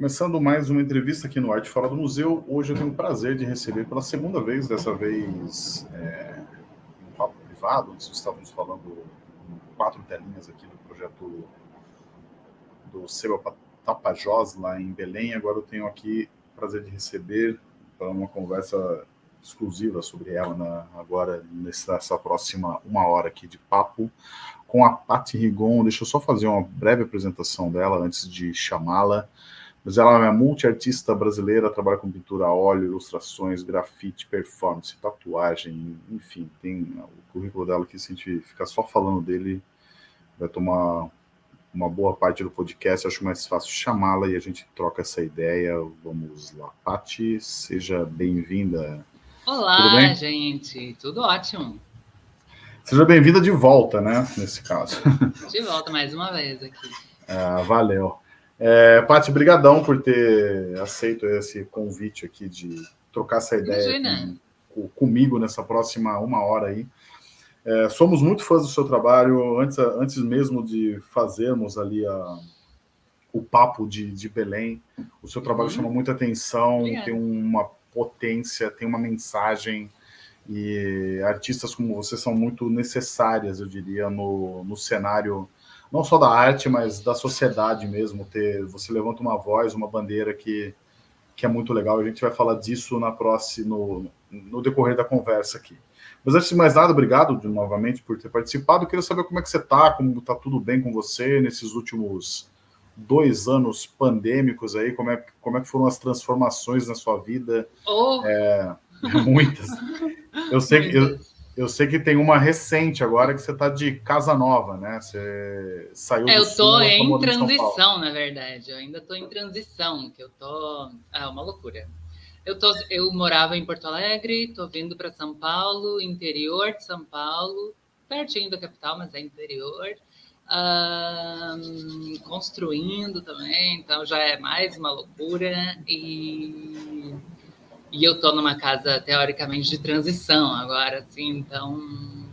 Começando mais uma entrevista aqui no Arte Fora do Museu. Hoje eu tenho o prazer de receber pela segunda vez, dessa vez é, um papo privado, onde estávamos falando quatro telinhas aqui do projeto do Seba Tapajós, lá em Belém. Agora eu tenho aqui o prazer de receber para uma conversa exclusiva sobre ela na, agora, nessa próxima uma hora aqui de papo, com a Patti Rigon. Deixa eu só fazer uma breve apresentação dela antes de chamá-la. Mas ela é multiartista brasileira, trabalha com pintura a óleo, ilustrações, grafite, performance, tatuagem, enfim, tem o currículo dela que se a gente ficar só falando dele, vai tomar uma boa parte do podcast, acho mais fácil chamá-la e a gente troca essa ideia. Vamos lá. Pati, seja bem-vinda. Olá, gente, tudo ótimo. Seja bem-vinda de volta, né, nesse caso. De volta mais uma vez aqui. Ah, valeu. É, Paty, brigadão por ter aceito esse convite aqui de trocar essa ideia com, comigo nessa próxima uma hora aí. É, somos muito fãs do seu trabalho, antes, antes mesmo de fazermos ali a, o papo de, de Belém. O seu trabalho uhum. chama muita atenção, Obrigada. tem uma potência, tem uma mensagem, e artistas como você são muito necessárias, eu diria, no, no cenário não só da arte, mas da sociedade mesmo. Ter, você levanta uma voz, uma bandeira que, que é muito legal. A gente vai falar disso na próxima, no, no decorrer da conversa aqui. Mas antes de mais nada, obrigado de, novamente por ter participado. Eu queria saber como é que você está, como está tudo bem com você nesses últimos dois anos pandêmicos aí, como é, como é que foram as transformações na sua vida? Oh. É, muitas. Eu sei que eu, eu sei que tem uma recente agora que você está de casa nova, né? Você saiu é, Eu estou em transição, na verdade. Eu ainda estou em transição, que eu tô. Ah, uma loucura. Eu, tô, eu morava em Porto Alegre, estou vindo para São Paulo, interior de São Paulo, pertinho da capital, mas é interior. Um, construindo também, então já é mais uma loucura. E e eu tô numa casa teoricamente de transição agora, assim, então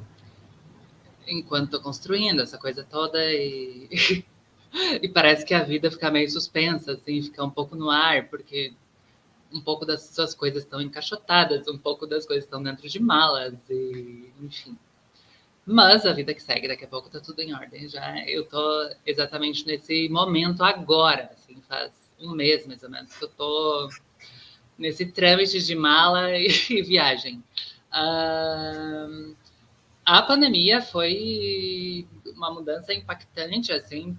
enquanto tô construindo essa coisa toda e e parece que a vida fica meio suspensa, assim, fica um pouco no ar, porque um pouco das suas coisas estão encaixotadas, um pouco das coisas estão dentro de malas e enfim. Mas a vida que segue, daqui a pouco tá tudo em ordem já. Eu tô exatamente nesse momento agora, assim, faz um mês mais ou menos que eu tô nesse trâmite de mala e, e viagem. Uh, a pandemia foi uma mudança impactante, assim,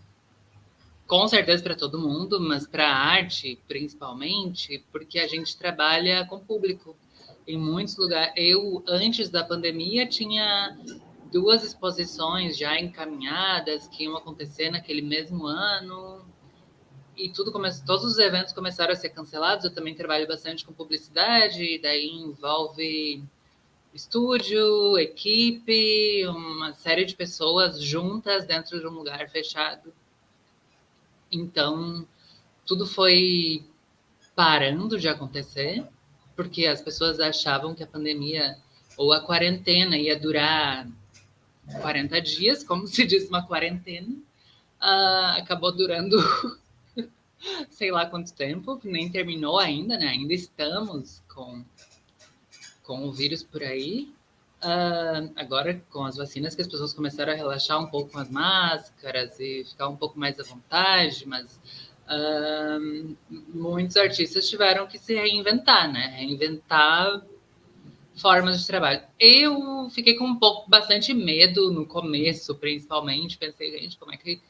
com certeza para todo mundo, mas para a arte principalmente, porque a gente trabalha com público em muitos lugares. Eu, antes da pandemia, tinha duas exposições já encaminhadas que iam acontecer naquele mesmo ano, e tudo começou, todos os eventos começaram a ser cancelados. Eu também trabalho bastante com publicidade, e daí envolve estúdio, equipe, uma série de pessoas juntas dentro de um lugar fechado. Então, tudo foi parando de acontecer, porque as pessoas achavam que a pandemia ou a quarentena ia durar 40 dias, como se diz uma quarentena, uh, acabou durando sei lá quanto tempo, nem terminou ainda, né? Ainda estamos com, com o vírus por aí. Uh, agora, com as vacinas, que as pessoas começaram a relaxar um pouco com as máscaras e ficar um pouco mais à vontade, mas uh, muitos artistas tiveram que se reinventar, né? Reinventar formas de trabalho. Eu fiquei com um pouco, bastante medo no começo, principalmente. Pensei, gente, como é que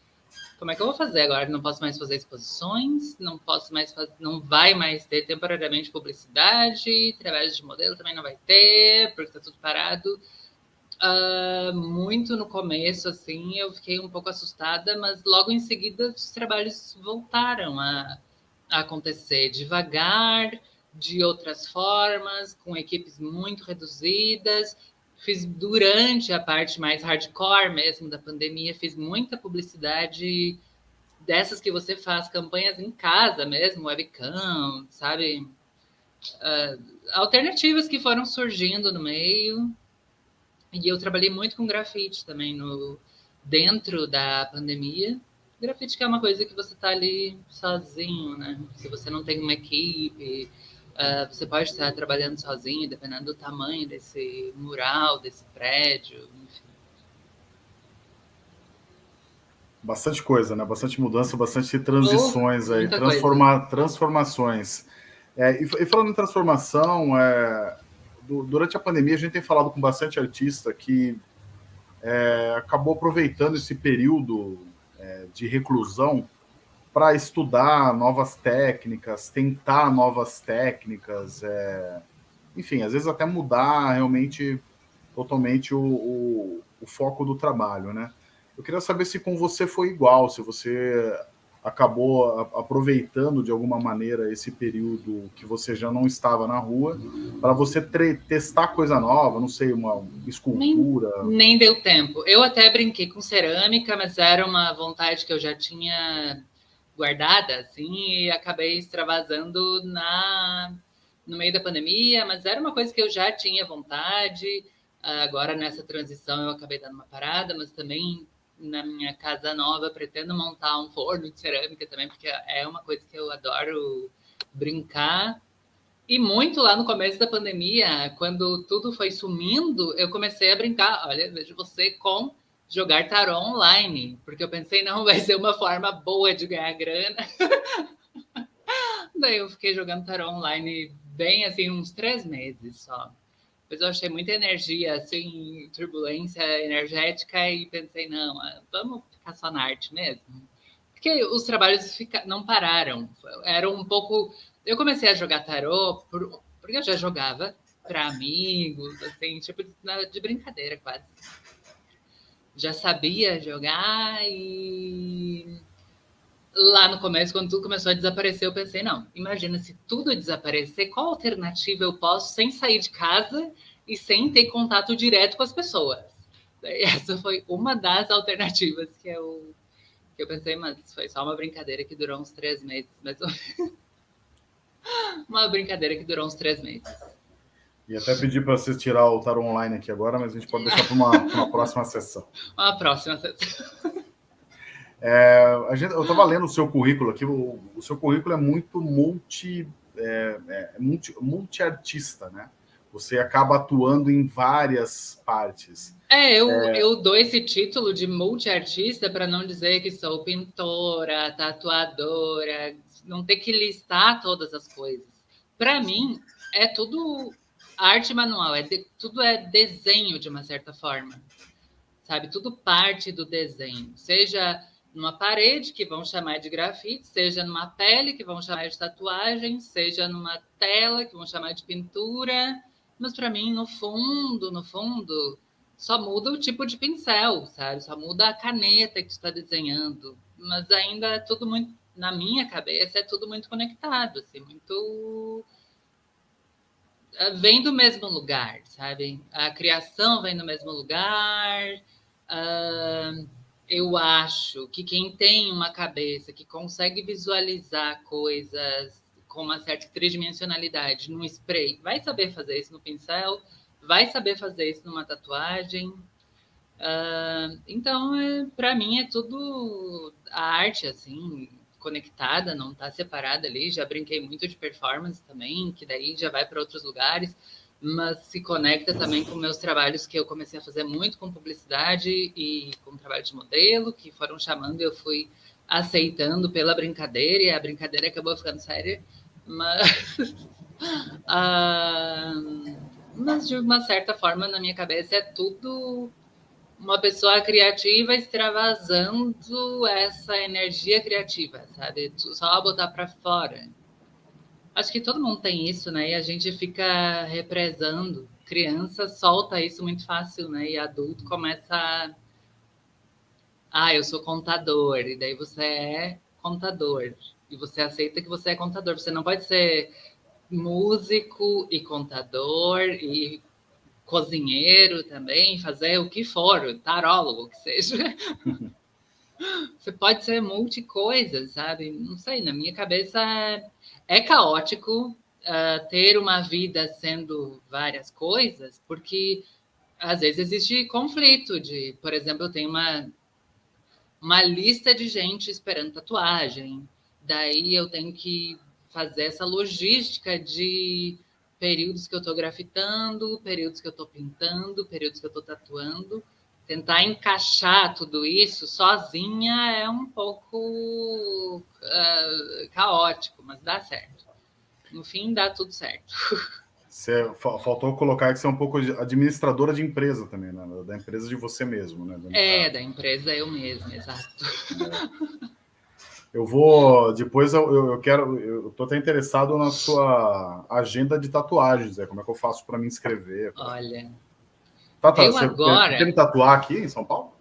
como é que eu vou fazer agora? Não posso mais fazer exposições, não posso mais fazer, não vai mais ter temporariamente publicidade, trabalho de modelo também não vai ter, porque está tudo parado. Uh, muito no começo, assim, eu fiquei um pouco assustada, mas logo em seguida os trabalhos voltaram a, a acontecer devagar, de outras formas, com equipes muito reduzidas, fiz durante a parte mais hardcore mesmo da pandemia, fiz muita publicidade dessas que você faz campanhas em casa mesmo, webcam, sabe? Uh, alternativas que foram surgindo no meio. E eu trabalhei muito com grafite também no dentro da pandemia. grafite que é uma coisa que você está ali sozinho, né? Se você não tem uma equipe, uh, você pode estar trabalhando sozinho, dependendo do tamanho desse mural, desse prédio, enfim. Bastante coisa, né? Bastante mudança, bastante transições oh, aí, transforma, transformações. É, e, e, falando em transformação, é, do, durante a pandemia a gente tem falado com bastante artista que é, acabou aproveitando esse período é, de reclusão para estudar novas técnicas, tentar novas técnicas, é, enfim, às vezes até mudar realmente totalmente o, o, o foco do trabalho, né? Eu queria saber se com você foi igual, se você acabou aproveitando de alguma maneira esse período que você já não estava na rua para você testar coisa nova, não sei, uma escultura. Nem, nem, deu tempo. Eu até brinquei com cerâmica, mas era uma vontade que eu já tinha guardada, assim, e acabei extravasando na no meio da pandemia, mas era uma coisa que eu já tinha vontade. Agora nessa transição eu acabei dando uma parada, mas também na minha casa nova, pretendo montar um forno de cerâmica também, porque é uma coisa que eu adoro brincar. E muito lá no começo da pandemia, quando tudo foi sumindo, eu comecei a brincar. Olha, vejo você com jogar tarô online, porque eu pensei, não, vai ser uma forma boa de ganhar grana. Daí eu fiquei jogando tarô online bem assim, uns três meses só. Depois eu achei muita energia, assim, turbulência energética e pensei, não, ah, vamos ficar só na arte mesmo. Porque os trabalhos fica... não pararam. Era um pouco... Eu comecei a jogar tarô por... porque eu já jogava para amigos, assim, tipo de brincadeira quase. Já sabia jogar e lá no começo, quando tudo começou a desaparecer, eu pensei, não, imagina se tudo desaparecer, qual alternativa eu posso sem sair de casa e sem ter contato direto com as pessoas? essa foi uma das alternativas que eu, que eu pensei, mas foi só uma brincadeira que durou uns três meses, mas uma brincadeira que durou uns três meses. E até pedir para vocês tirar o tarot online aqui agora, mas a gente pode deixar para uma, uma próxima sessão. Uma próxima sessão. É, a gente, eu estava lendo o seu currículo aqui, o, o seu currículo é muito multi, é, é, multi, multi-artista, né? Você acaba atuando em várias partes. É, eu, é... eu dou esse título de multi-artista para não dizer que sou pintora, tatuadora, não ter que listar todas as coisas. Para mim, é tudo arte manual, é de, tudo é desenho de uma certa forma, sabe? Tudo parte do desenho, seja numa parede, que vão chamar de grafite, seja numa pele, que vão chamar de tatuagem, seja numa tela, que vão chamar de pintura. Mas para mim, no fundo, no fundo, só muda o tipo de pincel, sabe? Só muda a caneta que está desenhando. Mas ainda é tudo muito, na minha cabeça, é tudo muito conectado, assim, muito vem do mesmo lugar, sabe? A criação vem do mesmo lugar. Uh, eu acho que quem tem uma cabeça que consegue visualizar coisas com uma certa tridimensionalidade no spray, vai saber fazer isso no pincel, vai saber fazer isso numa tatuagem. Uh, então, é, para mim, é tudo a arte, assim, conectada, não está separada ali. Já brinquei muito de performance também, que daí já vai para outros lugares mas se conecta também com meus trabalhos que eu comecei a fazer muito com publicidade e com trabalho de modelo, que foram chamando e eu fui aceitando pela brincadeira, e a brincadeira acabou ficando séria, mas, ah, mas de uma certa forma, na minha cabeça, é tudo uma pessoa criativa extravasando essa energia criativa, sabe? Só botar para fora. Acho que todo mundo tem isso, né? E a gente fica represando. Criança solta isso muito fácil, né? E adulto começa a. Ah, eu sou contador. E daí você é contador. E você aceita que você é contador. Você não pode ser músico e contador e cozinheiro também, fazer o que for, tarólogo que seja. Você pode ser multi coisas, sabe? Não sei, na minha cabeça é caótico uh, ter uma vida sendo várias coisas, porque às vezes existe conflito de, por exemplo, eu tenho uma uma lista de gente esperando tatuagem. Daí eu tenho que fazer essa logística de períodos que eu estou grafitando, períodos que eu estou pintando, períodos que eu estou tatuando. Tentar encaixar tudo isso sozinha é um pouco uh, caótico, mas dá certo. No fim, dá tudo certo. Você, faltou colocar que você é um pouco administradora de empresa também, né? Da empresa de você mesmo, né? É, da empresa eu mesma, exato. Eu vou. Depois eu, eu quero. Eu tô até interessado na sua agenda de tatuagens, é como é que eu faço para me inscrever? Olha. Tá, tá, eu você agora. Quer me tatuar aqui em São Paulo?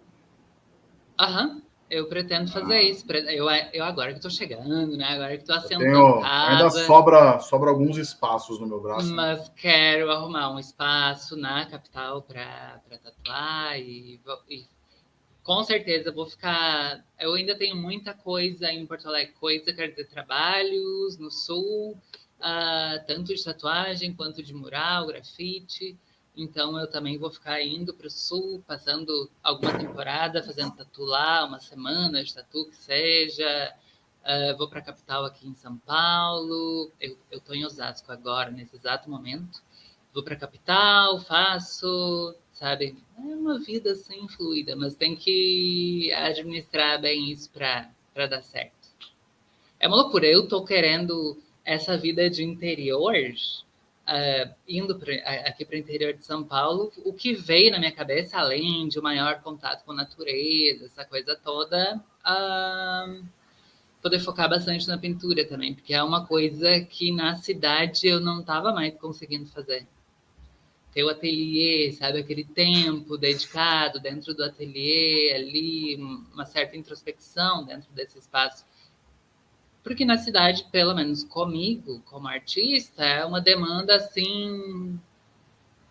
Aham. Eu pretendo fazer ah. isso. Eu, eu agora que estou chegando, né? Agora que estou assentando Ainda sobra, sobra alguns espaços no meu braço. Mas né? quero arrumar um espaço na capital para tatuar e, e, com certeza vou ficar. Eu ainda tenho muita coisa em Porto Alegre, coisa, quer dizer, trabalhos no sul, uh, tanto de tatuagem quanto de mural, grafite. Então eu também vou ficar indo para o sul, passando alguma temporada, fazendo tatu lá, uma semana de tatu que seja. Uh, vou para a capital aqui em São Paulo. Eu estou em Osasco agora, nesse exato momento. Vou para a capital, faço, sabe? É uma vida assim fluida, mas tem que administrar bem isso para dar certo. É uma loucura. Eu estou querendo essa vida de interior uh, indo pra, aqui para o interior de São Paulo, o que veio na minha cabeça, além de um maior contato com a natureza, essa coisa toda, uh, poder focar bastante na pintura também, porque é uma coisa que na cidade eu não estava mais conseguindo fazer. Ter o ateliê, sabe, aquele tempo dedicado dentro do ateliê, ali, uma certa introspecção dentro desse espaço porque na cidade, pelo menos comigo, como artista, é uma demanda assim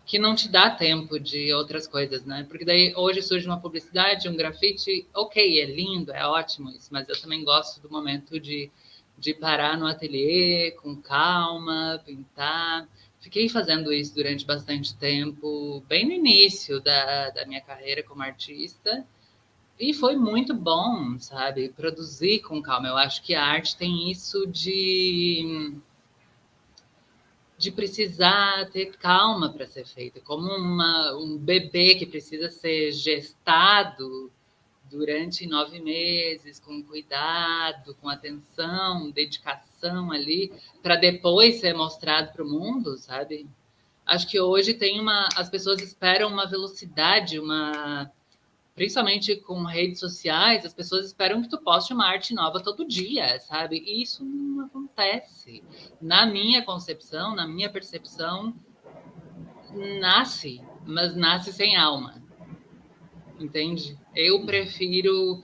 que não te dá tempo de outras coisas, né? Porque daí hoje surge uma publicidade, um grafite, ok, é lindo, é ótimo isso, mas eu também gosto do momento de, de parar no ateliê com calma, pintar. Fiquei fazendo isso durante bastante tempo, bem no início da, da minha carreira como artista. E foi muito bom, sabe? Produzir com calma. Eu acho que a arte tem isso de de precisar ter calma para ser feita, como uma, um bebê que precisa ser gestado durante nove meses, com cuidado, com atenção, dedicação ali, para depois ser mostrado para o mundo, sabe? Acho que hoje tem uma. As pessoas esperam uma velocidade, uma principalmente com redes sociais, as pessoas esperam que tu poste uma arte nova todo dia, sabe? E isso não acontece. Na minha concepção, na minha percepção, nasce, mas nasce sem alma. Entende? Eu prefiro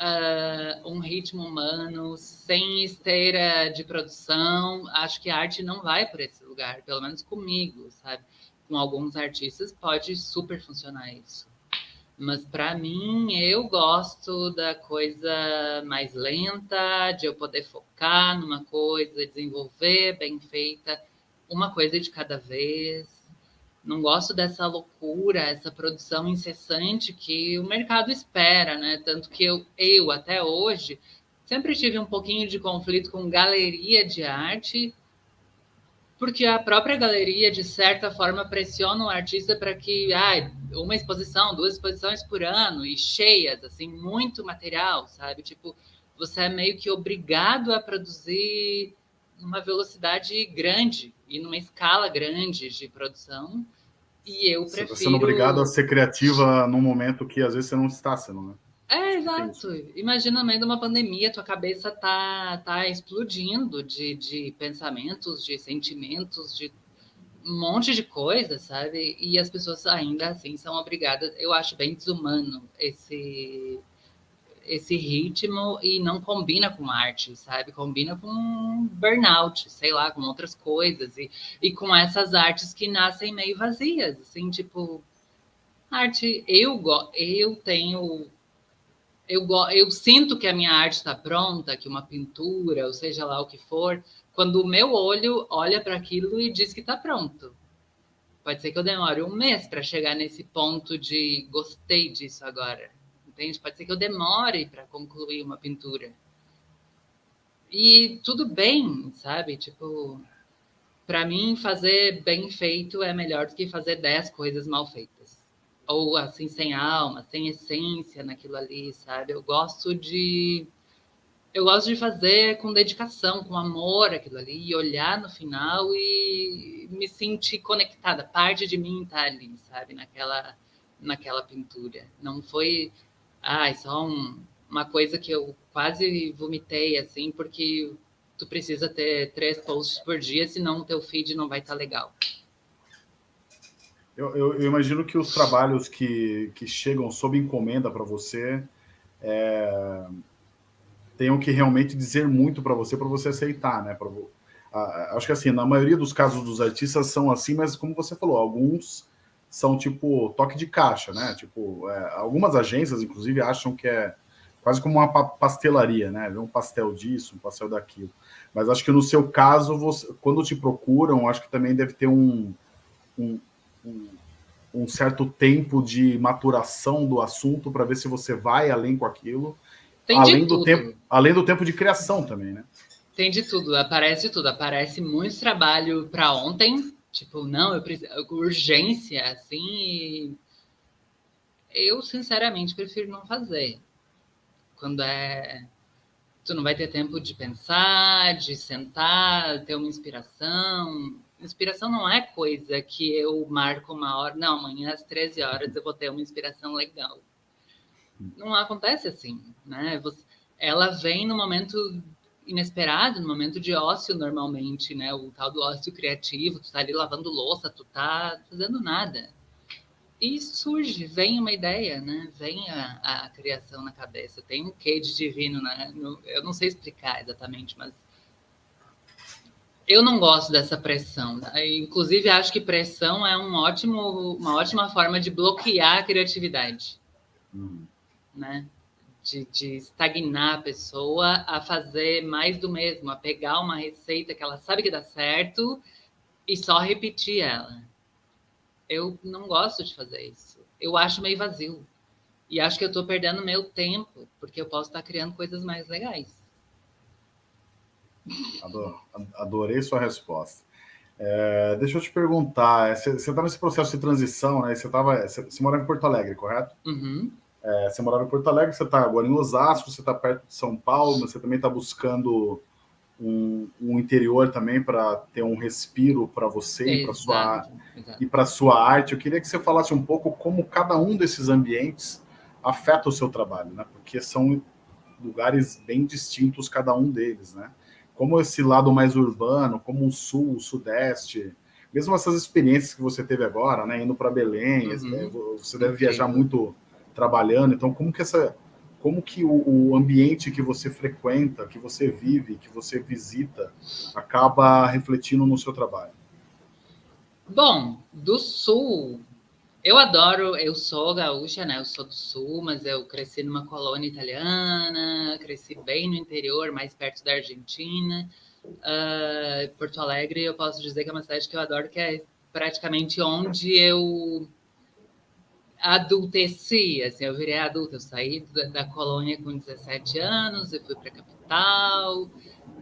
uh, um ritmo humano, sem esteira de produção. Acho que a arte não vai para esse lugar, pelo menos comigo, sabe? Com alguns artistas pode super funcionar isso. Mas para mim, eu gosto da coisa mais lenta, de eu poder focar numa coisa, desenvolver bem feita, uma coisa de cada vez. Não gosto dessa loucura, essa produção incessante que o mercado espera, né? Tanto que eu, eu até hoje sempre tive um pouquinho de conflito com galeria de arte porque a própria galeria, de certa forma, pressiona o artista para que ah, uma exposição, duas exposições por ano e cheias, assim, muito material, sabe? Tipo, você é meio que obrigado a produzir uma velocidade grande e numa escala grande de produção. E eu prefiro. Você sendo obrigado a ser criativa num momento que às vezes você não está sendo, né? É, exato. Imagina no meio de uma pandemia, tua cabeça tá, tá explodindo de, de pensamentos, de sentimentos, de um monte de coisa, sabe? E as pessoas ainda assim são obrigadas. Eu acho bem desumano esse esse ritmo e não combina com arte, sabe? Combina com burnout, sei lá, com outras coisas e, e com essas artes que nascem meio vazias, assim, tipo arte. Eu eu tenho eu, eu sinto que a minha arte está pronta, que uma pintura, ou seja lá o que for, quando o meu olho olha para aquilo e diz que está pronto. Pode ser que eu demore um mês para chegar nesse ponto de gostei disso agora, entende? Pode ser que eu demore para concluir uma pintura. E tudo bem, sabe? Tipo, para mim, fazer bem feito é melhor do que fazer dez coisas mal feitas. Ou assim, sem alma, sem essência naquilo ali, sabe? Eu gosto de. Eu gosto de fazer com dedicação, com amor aquilo ali, e olhar no final e me sentir conectada. Parte de mim tá ali, sabe? Naquela, naquela pintura. Não foi. Ah, só um, uma coisa que eu quase vomitei, assim, porque tu precisa ter três posts por dia, senão o teu feed não vai estar tá legal. Eu, eu, eu, imagino que os trabalhos que, que chegam sob encomenda para você é, tenham que realmente dizer muito para você, para você aceitar, né? Pra, a, acho que assim, na maioria dos casos dos artistas são assim, mas como você falou, alguns são tipo toque de caixa, né? Tipo, é, algumas agências, inclusive, acham que é quase como uma pastelaria, né? Um pastel disso, um pastel daquilo. Mas acho que no seu caso, você, quando te procuram, acho que também deve ter um, um, um certo tempo de maturação do assunto para ver se você vai além com aquilo. Tem além do tempo, além do tempo de criação também, né? Tem de tudo, aparece tudo, aparece muito trabalho para ontem, tipo, não, eu preciso, urgência, assim, eu sinceramente prefiro não fazer quando é tu não vai ter tempo de pensar, de sentar, ter uma inspiração. Inspiração não é coisa que eu marco uma hora, não, amanhã às 13 horas eu vou ter uma inspiração legal. Não acontece assim, né? ela vem no momento inesperado, no momento de ócio normalmente, né? O tal do ócio criativo, tu tá ali lavando louça, tu tá fazendo nada e surge, vem uma ideia, né? Vem a, a criação na cabeça. Tem um quê de divino, né? Eu não sei explicar exatamente, mas eu não gosto dessa pressão. Inclusive, acho que pressão é um ótimo, uma ótima forma de bloquear a criatividade, uhum. né? De, de, estagnar a pessoa a fazer mais do mesmo, a pegar uma receita que ela sabe que dá certo e só repetir ela. Eu não gosto de fazer isso. Eu acho meio vazio. E acho que eu estou perdendo meu tempo, porque eu posso estar criando coisas mais legais. Adorei sua resposta. É, deixa eu te perguntar, você está nesse processo de transição, né? Você, tava, você, você morava em Porto Alegre, correto? Uhum. É, você morava em Porto Alegre, você está agora em Osasco, você está perto de São Paulo, mas você também está buscando um, um interior também para ter um respiro para você sua exato. e para sua arte. Eu queria que você falasse um pouco como cada um desses ambientes afeta o seu trabalho, né? Porque são lugares bem distintos cada um deles, né? Como esse lado mais urbano, como o sul, o sudeste, mesmo essas experiências que você teve agora, né? Indo para Belém, uhum. você deve viajar muito trabalhando. Então, como que essa como que o, o, ambiente que você frequenta, que você vive, que você visita, acaba refletindo no seu trabalho? Bom, do sul, eu adoro, eu sou gaúcha, né? Eu sou do sul, mas eu cresci numa colônia italiana, cresci bem no interior, mais perto da Argentina. Uh, Porto Alegre, eu posso dizer que é uma cidade que eu adoro, que é praticamente onde eu adulteci, assim, eu virei adulta, eu saí da, da colônia com 17 anos, eu fui para a capital,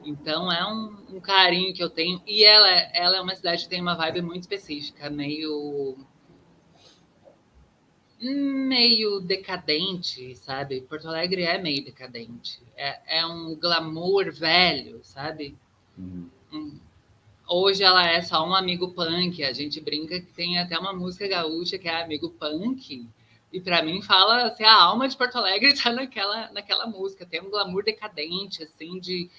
então é um, um, carinho que eu tenho, e ela, ela é uma cidade que tem uma vibe muito específica, meio meio decadente, sabe? Porto Alegre é meio decadente, é, é um glamour velho, sabe? Uhum. Um, Hoje ela é só um amigo punk. A gente brinca que tem até uma música gaúcha que é amigo punk. E para mim fala assim, a alma de Porto Alegre está naquela, naquela música. Tem um glamour decadente, assim, de,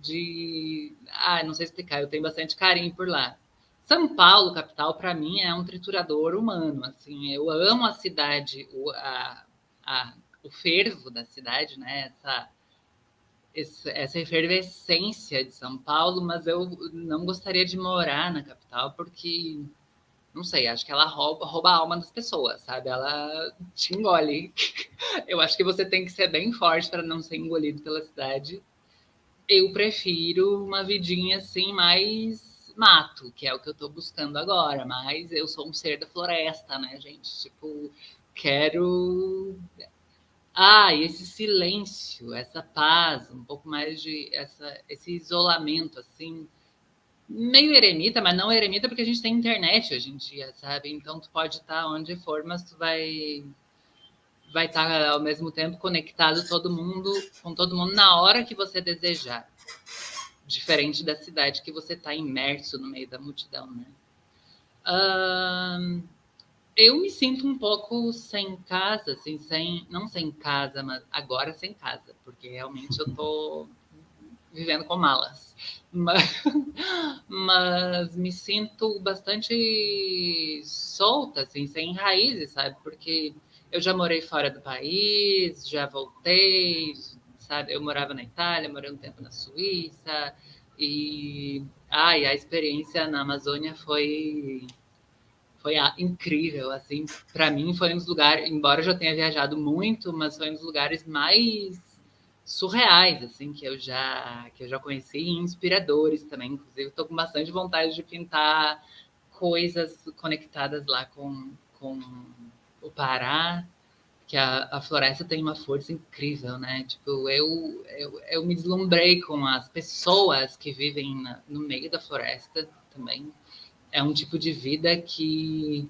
de. Ah, não sei explicar, eu tenho bastante carinho por lá. São Paulo, capital, para mim é um triturador humano. Assim, eu amo a cidade, o, a, a, o fervo da cidade, né? Essa, essa efervescência de São Paulo, mas eu não gostaria de morar na capital porque, não sei, acho que ela rouba, rouba a alma das pessoas, sabe? Ela te engole. Eu acho que você tem que ser bem forte para não ser engolido pela cidade. Eu prefiro uma vidinha assim mais mato, que é o que eu estou buscando agora, mas eu sou um ser da floresta, né, gente? Tipo, quero Ah, esse silêncio, essa paz, um pouco mais de essa, esse isolamento, assim, meio eremita, mas não eremita porque a gente tem internet hoje em dia, sabe? Então tu pode estar onde for, mas tu vai vai estar ao mesmo tempo conectado todo mundo com todo mundo na hora que você desejar, diferente da cidade que você está imerso no meio da multidão, né? Uh, eu me sinto um pouco sem casa, assim, sem não sem casa, mas agora sem casa, porque realmente eu tô vivendo com malas. Mas, mas me sinto bastante solta, assim, sem raízes, sabe? Porque eu já morei fora do país, já voltei, sabe? Eu morava na Itália, morei um tempo na Suíça e ai, a experiência na Amazônia foi foi incrível, assim, para mim foi um dos lugares, embora eu já tenha viajado muito, mas foi um dos lugares mais surreais, assim, que eu já que eu já conheci e inspiradores também, inclusive estou com bastante vontade de pintar coisas conectadas lá com, com o Pará, que a, a floresta tem uma força incrível, né? Tipo, eu, eu, eu me deslumbrei com as pessoas que vivem na, no meio da floresta também. É um tipo de vida que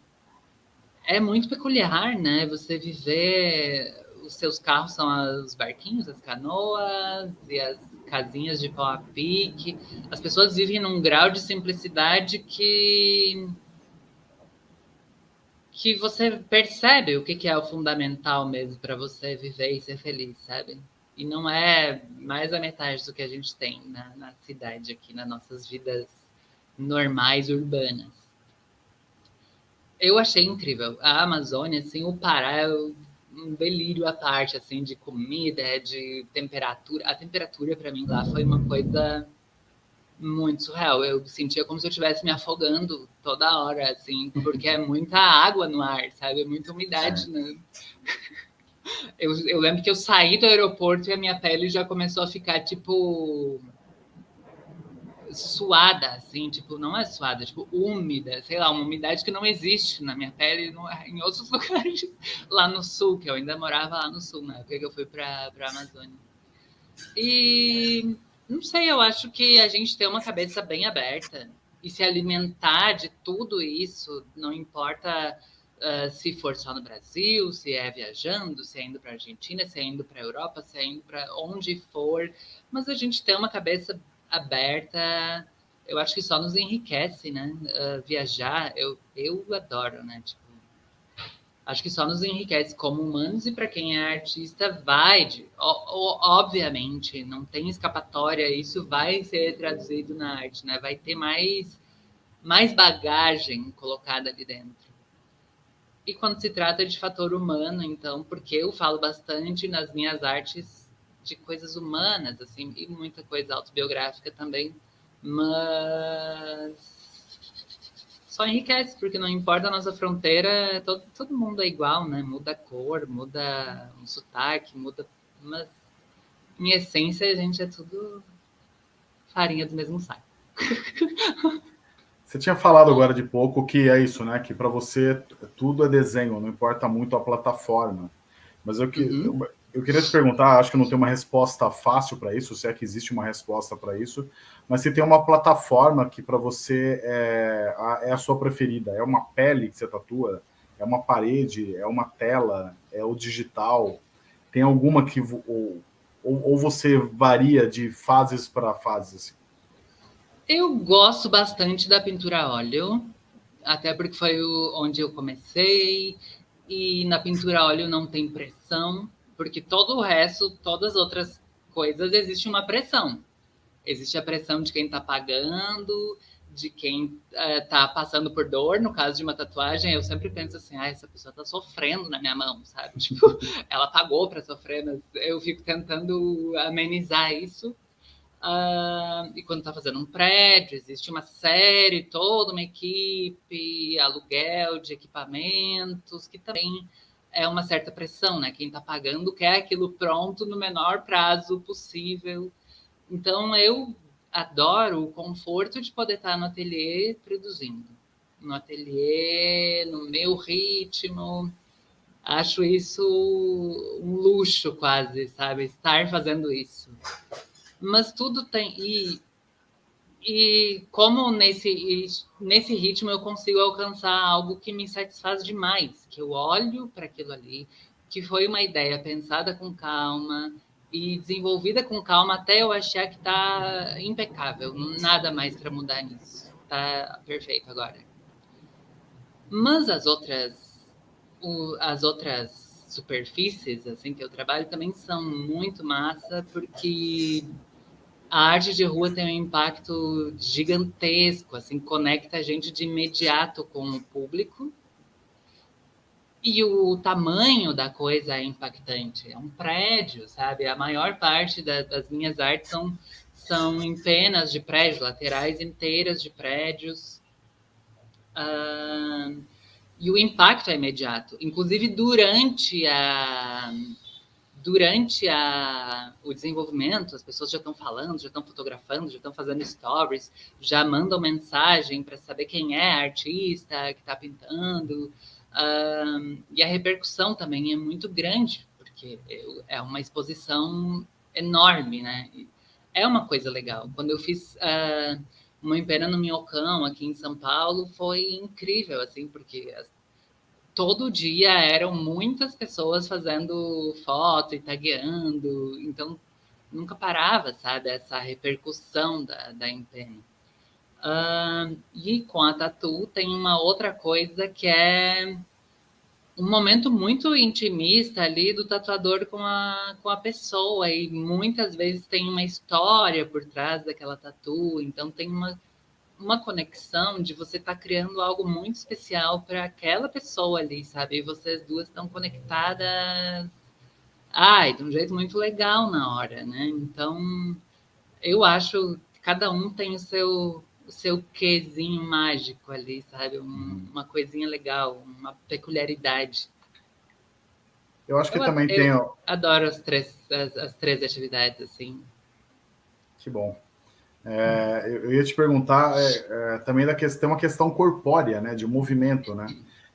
é muito peculiar, né? Você viver. Os seus carros são os barquinhos, as canoas e as casinhas de pau a pique. As pessoas vivem num grau de simplicidade que que você percebe o que, é o fundamental mesmo para você viver e ser feliz, sabe? E não é mais a metade do que a gente tem na, na cidade aqui, nas nossas vidas normais urbanas. Eu achei incrível. A Amazônia, assim, o Pará é um delírio à parte, assim, de comida, de temperatura. A temperatura, para mim, lá foi uma coisa muito surreal. Eu sentia como se eu estivesse me afogando toda hora, assim, porque é muita água no ar, sabe? É muita umidade, né? Eu, eu lembro que eu saí do aeroporto e a minha pele já começou a ficar, tipo, suada, assim, tipo, não é suada, tipo, úmida, sei lá, uma umidade que não existe na minha pele no, em outros lugares lá no sul, que eu ainda morava lá no sul, na época que eu fui para a Amazônia. E não sei, eu acho que a gente tem uma cabeça bem aberta e se alimentar de tudo isso, não importa uh, se for só no Brasil, se é viajando, se é indo para a Argentina, se é indo para a Europa, se é indo para onde for, mas a gente tem uma cabeça aberta, eu acho que só nos enriquece, né? Uh, viajar, eu, eu adoro, né? Tipo, acho que só nos enriquece como humanos e para quem é artista vai, de, obviamente, não tem escapatória, isso vai ser traduzido na arte, né? Vai ter mais mais bagagem colocada ali dentro. E quando se trata de fator humano, então, porque eu falo bastante nas minhas artes de coisas humanas, assim, e muita coisa autobiográfica também, mas só enriquece, porque não importa a nossa fronteira, todo, todo mundo é igual, né? Muda a cor, muda o sotaque, muda. Mas em essência a gente é tudo farinha do mesmo saco. Você tinha falado agora de pouco que é isso, né? Que para você tudo é desenho, não importa muito a plataforma. Mas eu, que, uhum. eu, eu queria te perguntar, acho que não tem uma resposta fácil para isso, se é que existe uma resposta para isso, mas se tem uma plataforma que para você é a, é a, sua preferida, é uma pele que você tatua, é uma parede, é uma tela, é o digital, tem alguma que ou, ou, ou você varia de fases para fases? Assim? Eu gosto bastante da pintura a óleo, até porque foi onde eu comecei, e na pintura a óleo não tem pressão, porque todo o resto, todas as outras coisas, existe uma pressão. Existe a pressão de quem está pagando, de quem está uh, passando por dor. No caso de uma tatuagem, eu sempre penso assim: ah, essa pessoa está sofrendo na minha mão, sabe? Tipo, ela pagou para sofrer, mas eu fico tentando amenizar isso. Uh, e quando está fazendo um prédio, existe uma série, toda uma equipe, aluguel de equipamentos, que também é uma certa pressão, né? Quem está pagando quer aquilo pronto no menor prazo possível. Então, eu adoro o conforto de poder estar no ateliê produzindo. No ateliê, no meu ritmo. Acho isso um luxo quase, sabe? Estar fazendo isso. Mas tudo tem. E, e como nesse, nesse ritmo eu consigo alcançar algo que me satisfaz demais, que eu olho para aquilo ali, que foi uma ideia pensada com calma e desenvolvida com calma até eu achar que está impecável, nada mais para mudar nisso. Está perfeito agora. Mas as outras as outras superfícies assim que eu trabalho também são muito massa porque a arte de rua tem um impacto gigantesco, assim, conecta a gente de imediato com o público. E o tamanho da coisa é impactante. É um prédio, sabe? A maior parte da, das minhas artes são, são em penas de prédio, laterais inteiras de prédios. Uh, e o impacto é imediato. Inclusive, durante a durante a, o desenvolvimento, as pessoas já estão falando, já estão fotografando, já estão fazendo stories, já mandam mensagem para saber quem é a artista que está pintando. Um, e a repercussão também é muito grande, porque é uma exposição enorme, né? É uma coisa legal. Quando eu fiz uh, uma empena no Minhocão, aqui em São Paulo, foi incrível, assim, porque as, todo dia eram muitas pessoas fazendo foto e tagueando, então nunca parava, sabe, essa repercussão da, da empena. Uh, e com a Tatu tem uma outra coisa que é um momento muito intimista ali do tatuador com a, com a pessoa, e muitas vezes tem uma história por trás daquela tatu, então tem uma, uma conexão de você estar tá criando algo muito especial para aquela pessoa ali, sabe? E vocês duas estão conectadas, ai, de um jeito muito legal na hora, né? Então, eu acho que cada um tem o seu o seu quezinho mágico ali, sabe? Um, uhum. uma coisinha legal, uma peculiaridade. Eu acho que eu, também eu tem. Adoro as três, as, as, três atividades, assim. Que bom. É, eu ia te perguntar é, é, também da questão, uma questão corpórea, né? De movimento, né?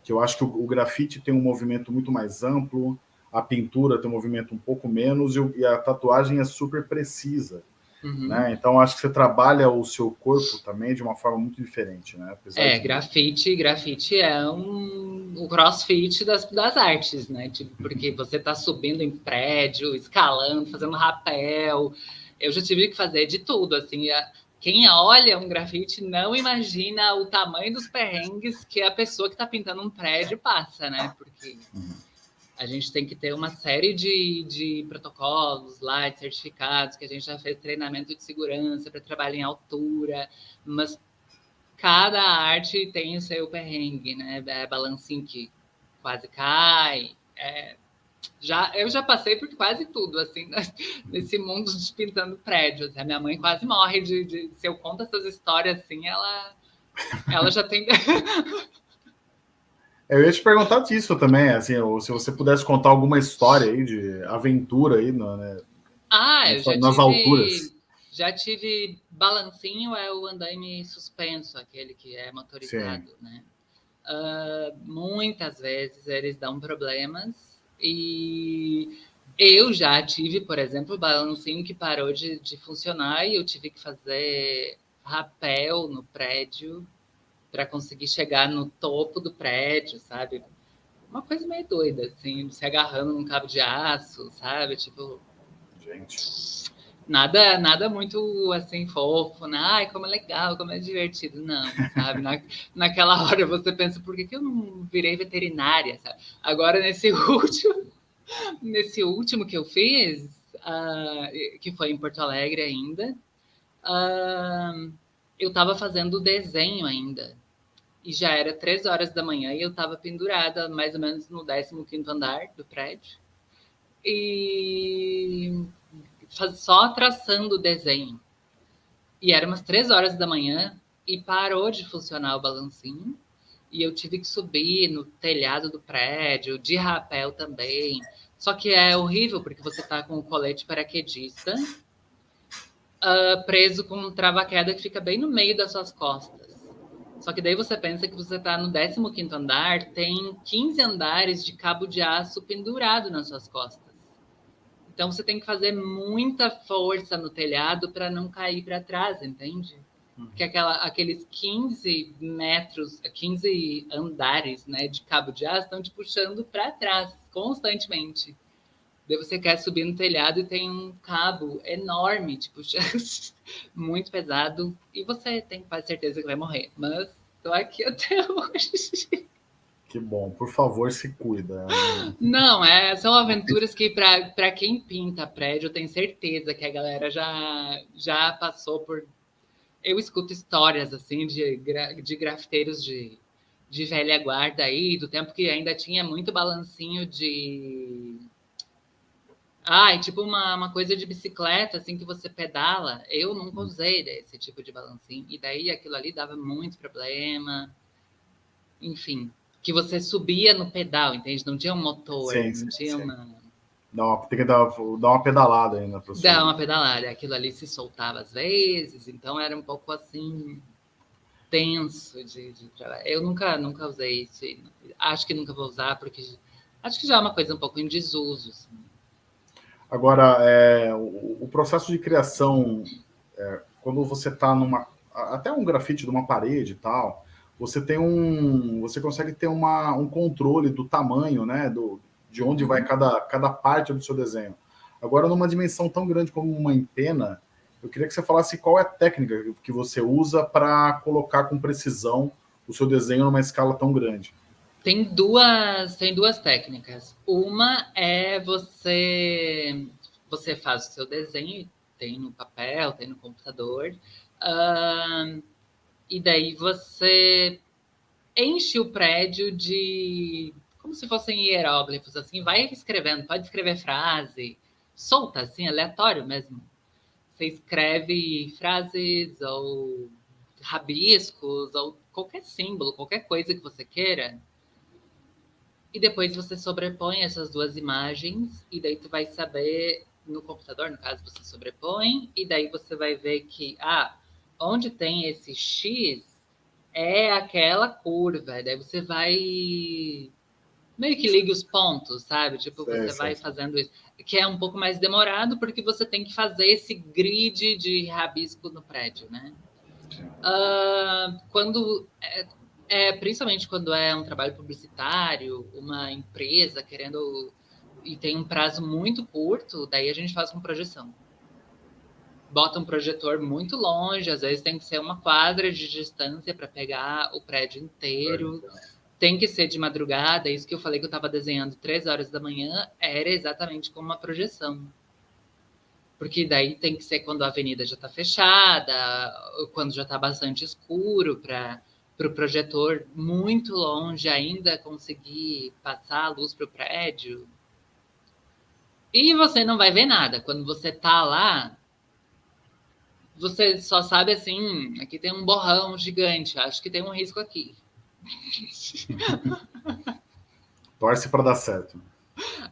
Que eu acho que o, o, grafite tem um movimento muito mais amplo, a pintura tem um movimento um pouco menos e, e a tatuagem é super precisa. Uhum. Né? Então, acho que você trabalha o seu corpo também de uma forma muito diferente, né? Apesar é, de... grafite, grafite é um, o crossfit das, das artes, né? Tipo, porque você está subindo em prédio, escalando, fazendo rapel. Eu já tive que fazer de tudo, assim. Quem olha um grafite não imagina o tamanho dos perrengues que a pessoa que está pintando um prédio passa, né? Porque... A gente tem que ter uma série de, de protocolos lá, de certificados, que a gente já fez treinamento de segurança para trabalhar em altura, mas cada arte tem o seu perrengue, né? É balancinho que quase cai. É, já, eu já passei por quase tudo, assim, nesse mundo de pintando prédios. A minha mãe quase morre de, de se eu conto essas histórias assim, ela, ela já tem Eu ia te perguntar disso também, assim, se você pudesse contar alguma história aí de aventura aí, né? Ah, eu já nas tive, alturas. Já tive balancinho, é o andaime suspenso, aquele que é motorizado, Sim. né? Uh, muitas vezes eles dão problemas e eu já tive, por exemplo, balancinho que parou de, de funcionar e eu tive que fazer rapel no prédio para conseguir chegar no topo do prédio, sabe? Uma coisa meio doida, assim, se agarrando num cabo de aço, sabe? Tipo. Gente. Nada, nada muito assim fofo, né? Ai, como é legal, como é divertido. Não, sabe? Na, naquela hora você pensa, por que, que eu não virei veterinária, sabe? Agora, nesse último, nesse último que eu fiz, uh, que foi em Porto Alegre ainda, uh, eu estava fazendo desenho ainda. E já era três horas da manhã e eu estava pendurada mais ou menos no 15 andar do prédio. E só traçando o desenho. E era umas três horas da manhã e parou de funcionar o balancinho. E eu tive que subir no telhado do prédio, de rapel também. Só que é horrível porque você está com o colete paraquedista uh, preso com um trava-queda que fica bem no meio das suas costas. Só que daí você pensa que você está no 15 andar, tem 15 andares de cabo de aço pendurado nas suas costas. Então você tem que fazer muita força no telhado para não cair para trás, entende? Porque aquela, aqueles 15 metros, 15 andares né, de cabo de aço estão te puxando para trás constantemente. Daí você quer subir no telhado e tem um cabo enorme, tipo, muito pesado, e você tem quase certeza que vai morrer. Mas tô aqui até hoje. Que bom, por favor, se cuida. Não, é, são aventuras que, para quem pinta prédio, eu tenho certeza que a galera já, já passou por. Eu escuto histórias assim de, de grafiteiros de, de velha guarda aí, do tempo que ainda tinha muito balancinho de é tipo uma, uma coisa de bicicleta, assim, que você pedala. Eu nunca usei esse tipo de balancinho. E daí aquilo ali dava muito problema. Enfim, que você subia no pedal, entende? Não tinha um motor, sim, não tinha sim. uma... Dá uma, tem que dar, dar uma pedalada ainda. Pra Dá uma pedalada. Aquilo ali se soltava às vezes, então era um pouco assim tenso de, de trabalhar. Eu nunca, nunca usei isso. Acho que nunca vou usar, porque acho que já é uma coisa um pouco em desuso. Assim. Agora, é, o, o, processo de criação, é, quando você está numa. Até um grafite de uma parede e tal, você tem um. Você consegue ter uma, um controle do tamanho, né? Do, de onde vai uhum. cada, cada parte do seu desenho. Agora, numa dimensão tão grande como uma empena, eu queria que você falasse qual é a técnica que você usa para colocar com precisão o seu desenho numa escala tão grande. Tem duas, tem duas técnicas. Uma é você você faz o seu desenho, tem no papel, tem no computador, uh, e daí você enche o prédio de como se fossem hieróglifos, assim, vai escrevendo, pode escrever frase, solta, assim, aleatório mesmo. Você escreve frases ou rabiscos ou qualquer símbolo, qualquer coisa que você queira, e depois você sobrepõe essas duas imagens, e daí tu vai saber, no computador, no caso, você sobrepõe, e daí você vai ver que, ah, onde tem esse X é aquela curva. Daí você vai meio que liga os pontos, sabe? Tipo, você vai fazendo isso. Que é um pouco mais demorado, porque você tem que fazer esse grid de rabisco no prédio, né? Uh, quando é, é, principalmente quando é um trabalho publicitário, uma empresa querendo e tem um prazo muito curto, daí a gente faz com projeção. Bota um projetor muito longe, às vezes tem que ser uma quadra de distância para pegar o prédio inteiro. Tem que ser de madrugada, isso que eu falei que eu estava desenhando três horas da manhã, era exatamente como uma projeção. Porque daí tem que ser quando a avenida já está fechada, quando já está bastante escuro, para o projetor muito longe ainda conseguir passar a luz para o prédio. E você não vai ver nada. Quando você tá lá, você só sabe assim, aqui tem um borrão gigante, acho que tem um risco aqui. Torce para dar certo.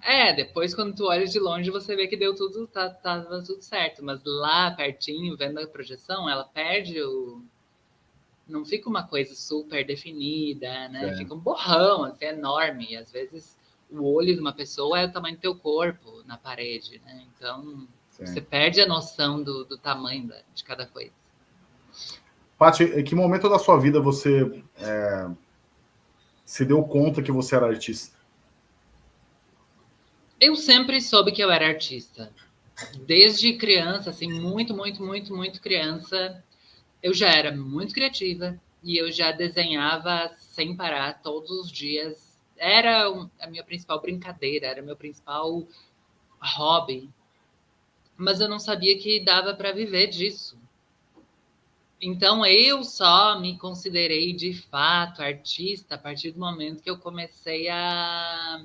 É, depois quando tu olha de longe, você vê que deu tudo, tá, tava tudo certo. Mas lá pertinho, vendo a projeção, ela perde o, não fica uma coisa super definida, né? É. Fica um borrão, assim, enorme. E às vezes o olho de uma pessoa é o tamanho do teu corpo na parede, né? Então Sim. você perde a noção do, do tamanho da, de cada coisa. Paty, em que momento da sua vida você é, se deu conta que você era artista? Eu sempre soube que eu era artista. Desde criança, assim, muito, muito, muito, muito criança, eu já era muito criativa e eu já desenhava sem parar todos os dias. Era a minha principal brincadeira, era meu principal hobby. Mas eu não sabia que dava para viver disso. Então eu só me considerei de fato artista a partir do momento que eu comecei a,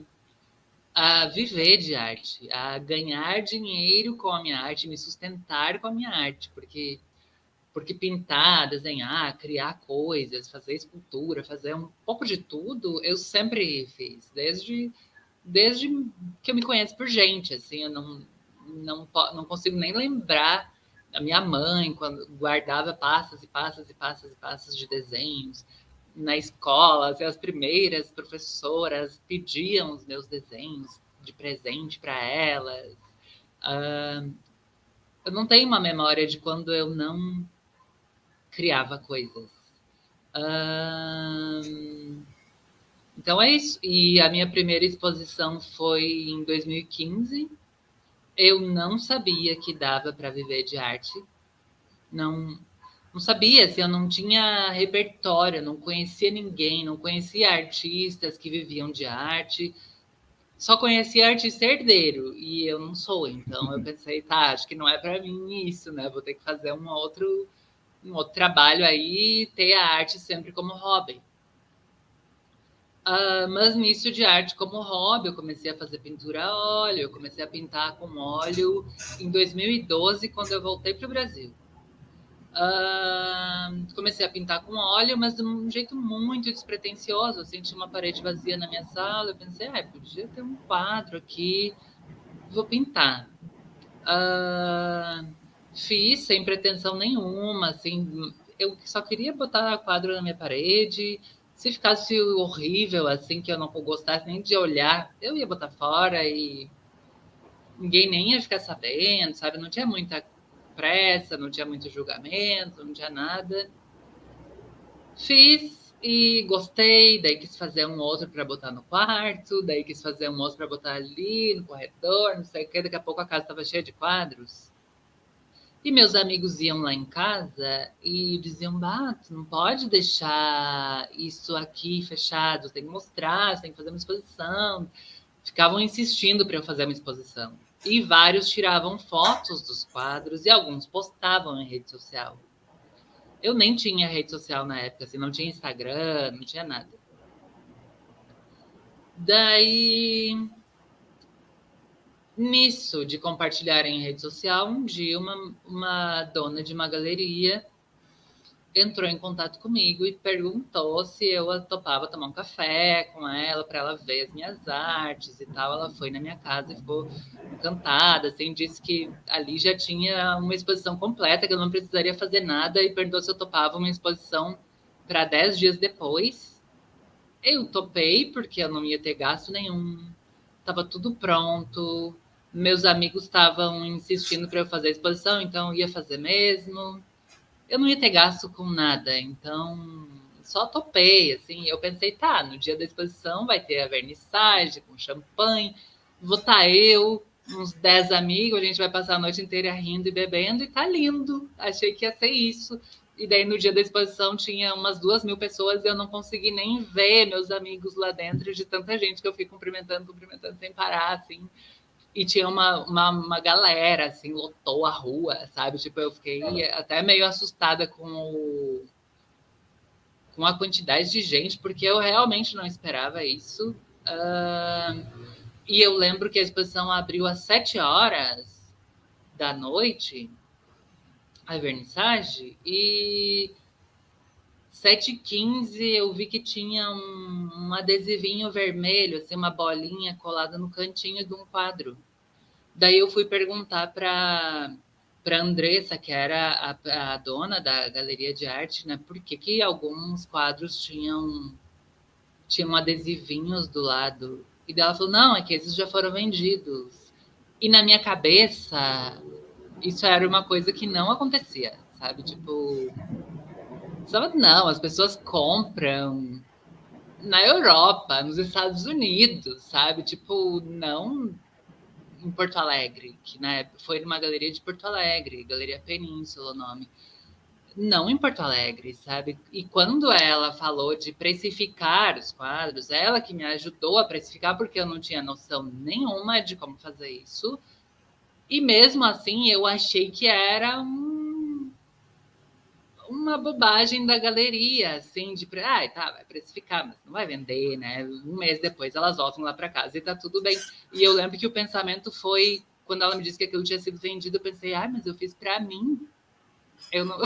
a viver de arte, a ganhar dinheiro com a minha arte, me sustentar com a minha arte, porque porque pintar, desenhar, criar coisas, fazer escultura, fazer um pouco de tudo, eu sempre fiz, desde, desde que eu me conheço por gente, assim, eu não, não, não consigo nem lembrar a minha mãe, quando guardava passas e passas e passas e passas de desenhos na escola, assim, as primeiras professoras pediam os meus desenhos de presente para elas. Uh, eu não tenho uma memória de quando eu não criava coisas. Uh, então é isso. E a minha primeira exposição foi em 2015 eu não sabia que dava para viver de arte. Não, não sabia, assim, eu não tinha repertório, não conhecia ninguém, não conhecia artistas que viviam de arte. Só conhecia artista herdeiro e eu não sou, então eu pensei, tá, acho que não é para mim isso, né? Vou ter que fazer um outro um outro trabalho aí e ter a arte sempre como hobby. Uh, mas nisso de arte como hobby, eu comecei a fazer pintura a óleo, eu comecei a pintar com óleo em 2012, quando eu voltei para o Brasil. Uh, comecei a pintar com óleo, mas de um jeito muito despretensioso. Assim, tinha uma parede vazia na minha sala, eu pensei, ah, podia ter um quadro aqui, vou pintar. Uh, fiz sem pretensão nenhuma, assim, eu só queria botar quadro na minha parede, se ficasse horrível, assim, que eu não gostasse nem de olhar, eu ia botar fora e ninguém nem ia ficar sabendo, sabe? Não tinha muita pressa, não tinha muito julgamento, não tinha nada. Fiz e gostei, daí quis fazer um outro para botar no quarto, daí quis fazer um outro para botar ali no corredor, não sei o que, daqui a pouco a casa estava cheia de quadros. E meus amigos iam lá em casa e diziam: Bato, não pode deixar isso aqui fechado, tem que mostrar, tem que fazer uma exposição. Ficavam insistindo para eu fazer uma exposição. E vários tiravam fotos dos quadros e alguns postavam em rede social. Eu nem tinha rede social na época, assim, não tinha Instagram, não tinha nada. Daí nisso de compartilhar em rede social, um dia uma, uma dona de uma galeria entrou em contato comigo e perguntou se eu topava tomar um café com ela para ela ver as minhas artes e tal. Ela foi na minha casa e ficou encantada, assim, disse que ali já tinha uma exposição completa, que eu não precisaria fazer nada e perguntou se eu topava uma exposição para dez dias depois. Eu topei porque eu não ia ter gasto nenhum, estava tudo pronto, meus amigos estavam insistindo para eu fazer a exposição, então eu ia fazer mesmo. Eu não ia ter gasto com nada, então só topei, assim. Eu pensei, tá, no dia da exposição vai ter a vernissagem com champanhe, vou estar tá eu, uns 10 amigos, a gente vai passar a noite inteira rindo e bebendo, e tá lindo. Achei que ia ser isso. E daí no dia da exposição tinha umas duas mil pessoas e eu não consegui nem ver meus amigos lá dentro de tanta gente que eu fui cumprimentando, cumprimentando sem parar, assim e tinha uma, uma, uma, galera, assim, lotou a rua, sabe? Tipo, eu fiquei até meio assustada com o, com a quantidade de gente, porque eu realmente não esperava isso. Uh, e eu lembro que a exposição abriu às sete horas da noite, a vernissage, e 7h15 eu vi que tinha um, um, adesivinho vermelho, assim, uma bolinha colada no cantinho de um quadro. Daí eu fui perguntar para para Andressa, que era a, a, dona da galeria de arte, né, por que, que alguns quadros tinham tinham adesivinhos do lado. E daí ela falou: "Não, é que esses já foram vendidos". E na minha cabeça, isso era uma coisa que não acontecia, sabe? Tipo, Sabe, não, as pessoas compram na Europa, nos Estados Unidos, sabe? Tipo, não em Porto Alegre, que né, foi numa galeria de Porto Alegre, Galeria Península o nome. Não em Porto Alegre, sabe? E quando ela falou de precificar os quadros, ela que me ajudou a precificar, porque eu não tinha noção nenhuma de como fazer isso. E mesmo assim, eu achei que era um uma bobagem da galeria, assim, de, ah, tá, vai precificar, mas não vai vender, né? Um mês depois elas voltam lá para casa e tá tudo bem. E eu lembro que o pensamento foi, quando ela me disse que aquilo tinha sido vendido, eu pensei, ah, mas eu fiz para mim. Eu não.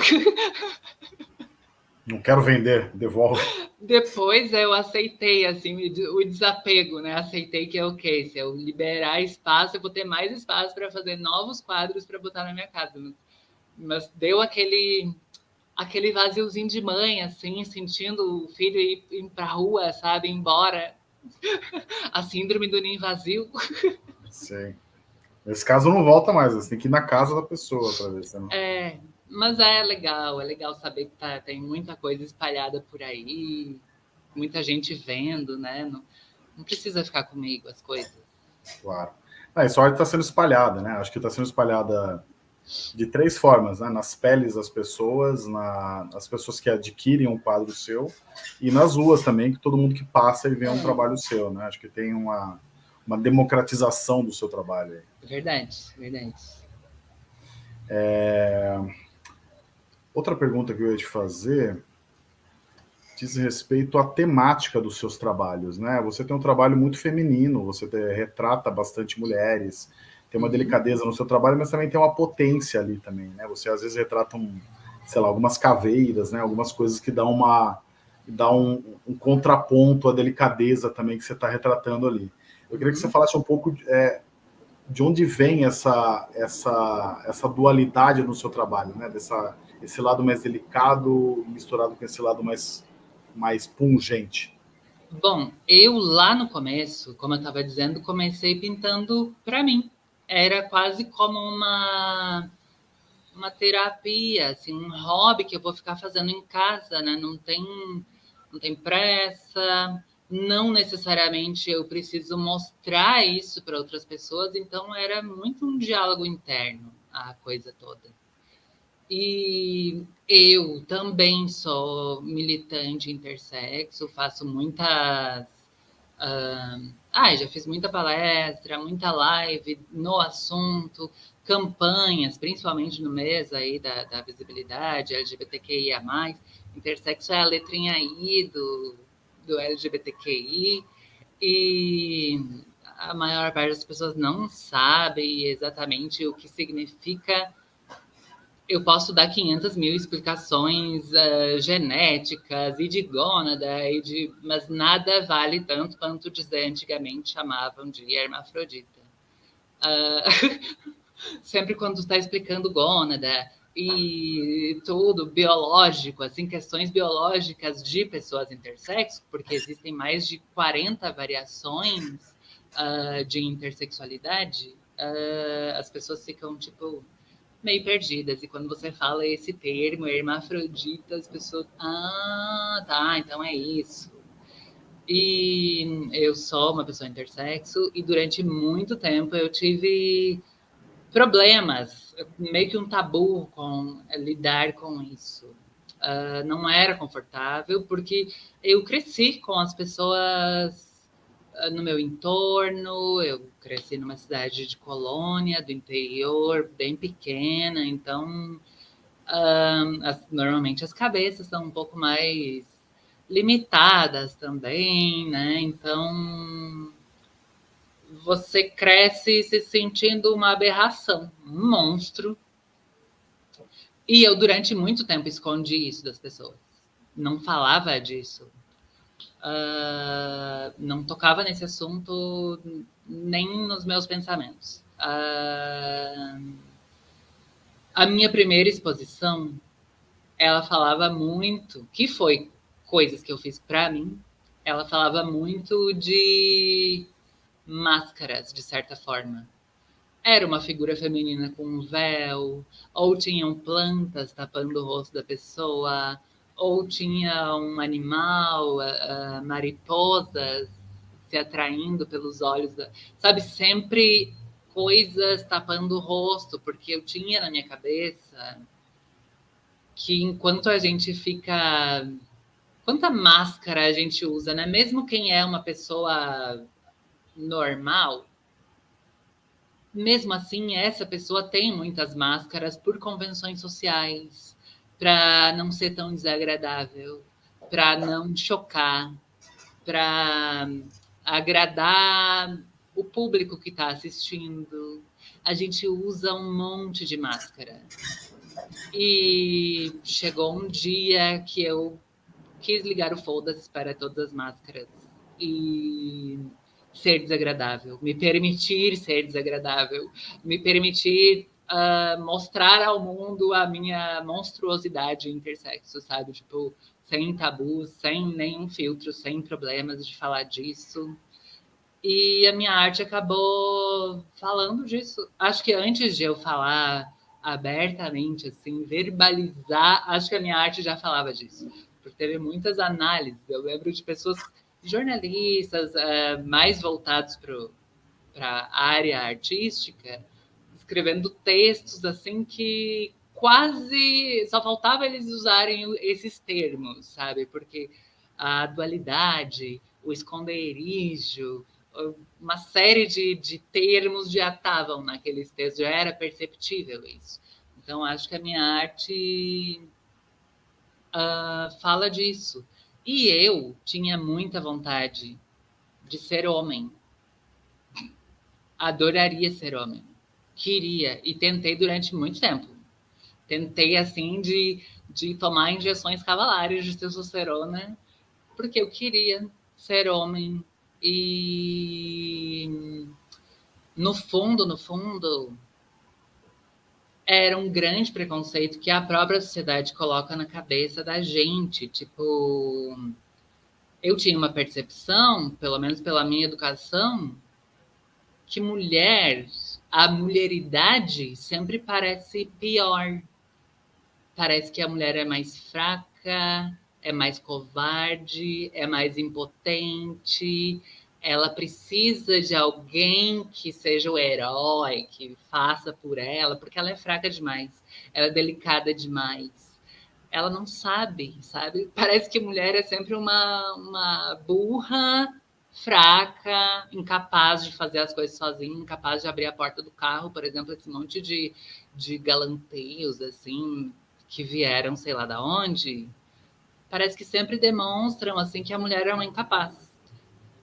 Não quero vender, devolve. Depois eu aceitei assim o desapego, né? Aceitei que é ok, se eu liberar espaço, eu vou ter mais espaço para fazer novos quadros para botar na minha casa mas deu aquele aquele vaziozinho de mãe, assim, sentindo o filho ir, ir para a rua, sabe, ir embora. A síndrome do ninho vazio. Sim. Nesse caso não volta mais, você tem que ir na casa da pessoa para ver se não. É, mas é legal, é legal saber que tá, tem muita coisa espalhada por aí, muita gente vendo, né? Não, não precisa ficar comigo as coisas. Claro. A sorte está sendo espalhada, né? Acho que está sendo espalhada de três formas, né? Nas peles das pessoas, na, nas pessoas que adquirem um quadro seu e nas ruas também, que todo mundo que passa e vê um é. trabalho seu, né? Acho que tem uma, uma democratização do seu trabalho. Aí. Verdade, verdade. É... Outra pergunta que eu ia te fazer diz respeito à temática dos seus trabalhos, né? Você tem um trabalho muito feminino, você te, retrata bastante mulheres, tem uma uhum. delicadeza no seu trabalho, mas também tem uma potência ali também, né? Você às vezes retrata um, sei lá, algumas caveiras, né? Algumas coisas que dão uma dá um, um contraponto à delicadeza também que você está retratando ali. Eu queria que você uhum. falasse um pouco é, de onde vem essa, essa, essa dualidade no seu trabalho, né? Dessa, esse lado mais delicado misturado com esse lado mais, mais pungente. Bom, eu lá no começo, como eu estava dizendo, comecei pintando para mim era quase como uma uma terapia, assim, um hobby que eu vou ficar fazendo em casa, né? Não tem não tem pressa, não necessariamente eu preciso mostrar isso para outras pessoas, então era muito um diálogo interno a coisa toda. E eu também sou militante intersexo, faço muitas Uh, ah, já fiz muita palestra, muita live no assunto, campanhas, principalmente no mês aí da, da visibilidade LGBTQIA+. Intersexo é a letrinha I do, do LGBTQI. E a maior parte das pessoas não sabe exatamente o que significa eu posso dar 500 mil explicações uh, genéticas e de gônada, e de, mas nada vale tanto quanto dizer antigamente chamavam de hermafrodita. Uh, sempre quando está explicando gônada e tudo biológico, assim, questões biológicas de pessoas intersexo, porque existem mais de 40 variações uh, de intersexualidade, as pessoas ficam tipo meio perdidas. E quando você fala esse termo, hermafrodita, as pessoas. Ah, tá, então é isso. E eu sou uma pessoa intersexo e durante muito tempo eu tive problemas, meio que um tabu com lidar com isso. Uh, não era confortável porque eu cresci com as pessoas no meu entorno. Eu cresci numa cidade de colônia, do interior, bem pequena, então um, as, normalmente as cabeças são um pouco mais limitadas também, né? Então você cresce se sentindo uma aberração, um monstro. E eu, durante muito tempo, escondi isso das pessoas. Não falava disso uh, não tocava nesse assunto nem nos meus pensamentos. Uh, a minha primeira exposição, ela falava muito, que foi coisas que eu fiz para mim, ela falava muito de máscaras, de certa forma. Era uma figura feminina com um véu, ou tinham plantas tapando o rosto da pessoa, ou tinha um animal, uh, mariposas se atraindo pelos olhos, da... sabe? Sempre coisas tapando o rosto, porque eu tinha na minha cabeça que enquanto a gente fica. Quanta máscara a gente usa, né? Mesmo quem é uma pessoa normal, mesmo assim, essa pessoa tem muitas máscaras por convenções sociais, para não ser tão desagradável, para não chocar, para agradar o público que está assistindo. A gente usa um monte de máscara. E chegou um dia que eu quis ligar o foda-se para todas as máscaras e ser desagradável, me permitir ser desagradável, me permitir uh, mostrar ao mundo a minha monstruosidade intersexo, sabe? Tipo, sem tabus, sem nenhum filtro, sem problemas de falar disso. E a minha arte acabou falando disso. Acho que antes de eu falar abertamente, assim, verbalizar, acho que a minha arte já falava disso. Porque teve muitas análises. Eu lembro de pessoas, jornalistas, uh, mais voltados para a área artística, escrevendo textos assim que quase só faltava eles usarem esses termos, sabe? Porque a dualidade, o esconderijo, uma série de, de termos já estavam naqueles textos, já era perceptível isso. Então, acho que a minha arte uh, fala disso. E eu tinha muita vontade de ser homem. Adoraria ser homem. Queria. E tentei durante muito tempo. Tentei, assim, de, de tomar injeções cavalares de testosterona, porque eu queria ser homem, e no fundo, no fundo, era um grande preconceito que a própria sociedade coloca na cabeça da gente. Tipo, eu tinha uma percepção, pelo menos pela minha educação, que mulher, a mulheridade sempre parece pior. Parece que a mulher é mais fraca, é mais covarde, é mais impotente, ela precisa de alguém que seja o herói, que faça por ela, porque ela é fraca demais, ela é delicada demais. Ela não sabe, sabe? Parece que mulher é sempre uma, uma burra, fraca, incapaz de fazer as coisas sozinha, incapaz de abrir a porta do carro, por exemplo, esse monte de, de galanteios, assim, que vieram, sei lá da onde, parece que sempre demonstram assim que a mulher é uma incapaz.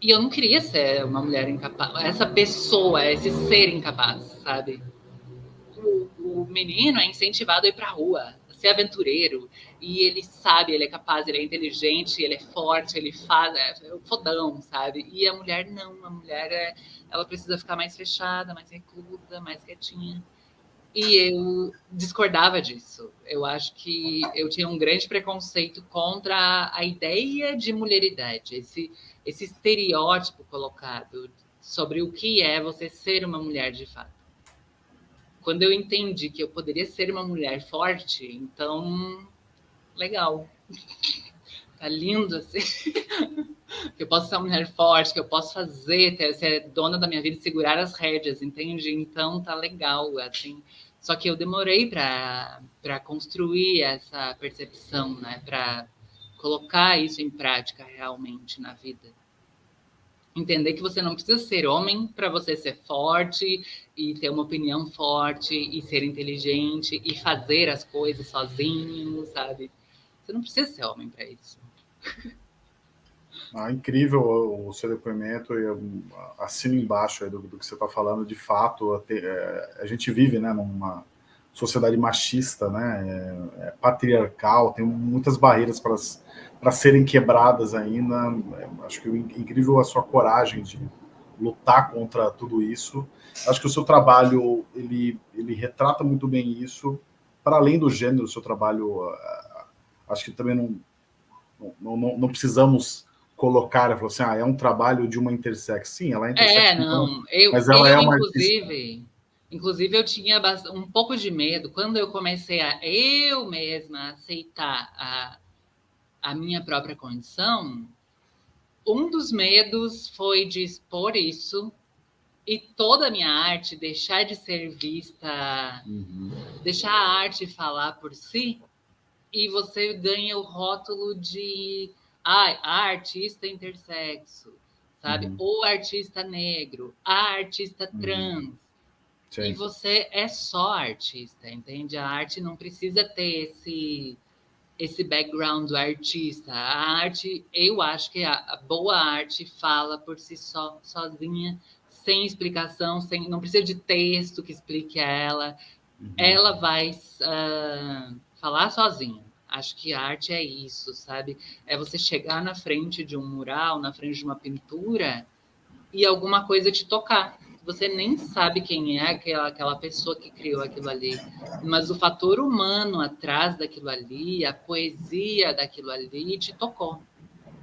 E eu não queria ser uma mulher incapaz, essa pessoa, esse ser incapaz, sabe? O, o menino é incentivado a ir para a rua, ser aventureiro, e ele sabe, ele é capaz, ele é inteligente, ele é forte, ele faz, é, é fodão, sabe? E a mulher não, a mulher é, ela precisa ficar mais fechada, mais reclusa, mais quietinha. E eu discordava disso. Eu acho que eu tinha um grande preconceito contra a ideia de mulheridade, esse, esse estereótipo colocado sobre o que é você ser uma mulher de fato. Quando eu entendi que eu poderia ser uma mulher forte, então, legal. Tá lindo assim. que eu posso ser uma mulher forte, que eu posso fazer, ter, ser dona da minha vida, segurar as rédeas, entende? Então tá legal, assim. Só que eu demorei para construir essa percepção, né? Para colocar isso em prática realmente na vida. Entender que você não precisa ser homem para você ser forte e ter uma opinião forte e ser inteligente e fazer as coisas sozinho, sabe? Você não precisa ser homem para isso. Ah, incrível o seu depoimento e assino embaixo do, do, que você está falando. De fato, a, é, a, gente vive né, numa sociedade machista, né, é, é patriarcal, tem muitas barreiras para serem quebradas ainda. É, acho que é incrível a sua coragem de lutar contra tudo isso. Acho que o seu trabalho ele, ele retrata muito bem isso. Para além do gênero, o seu trabalho, acho que também não, não, não, não precisamos colocar, falou assim, ah, é um trabalho de uma intersex. Sim, ela é intersex. É, não, eu, mas ela eu, é uma inclusive, inclusive eu tinha um pouco de medo quando eu comecei a eu mesma aceitar a, a minha própria condição. Um dos medos foi de expor isso e toda a minha arte deixar de ser vista, uhum. deixar a arte falar por si, e você ganha o rótulo de ah, artista intersexo, sabe? Uhum. O artista negro, a artista uhum. trans. E você é só artista, entende? A arte não precisa ter esse esse background do artista. A arte, eu acho que a, boa arte fala por si só, sozinha, sem explicação, sem, não precisa de texto que explique a ela. Uhum. Ela vai uh, falar sozinha. Acho que arte é isso, sabe? É você chegar na frente de um mural, na frente de uma pintura e alguma coisa te tocar. Você nem sabe quem é aquela, aquela pessoa que criou aquilo ali, mas o fator humano atrás daquilo ali, a poesia daquilo ali te tocou,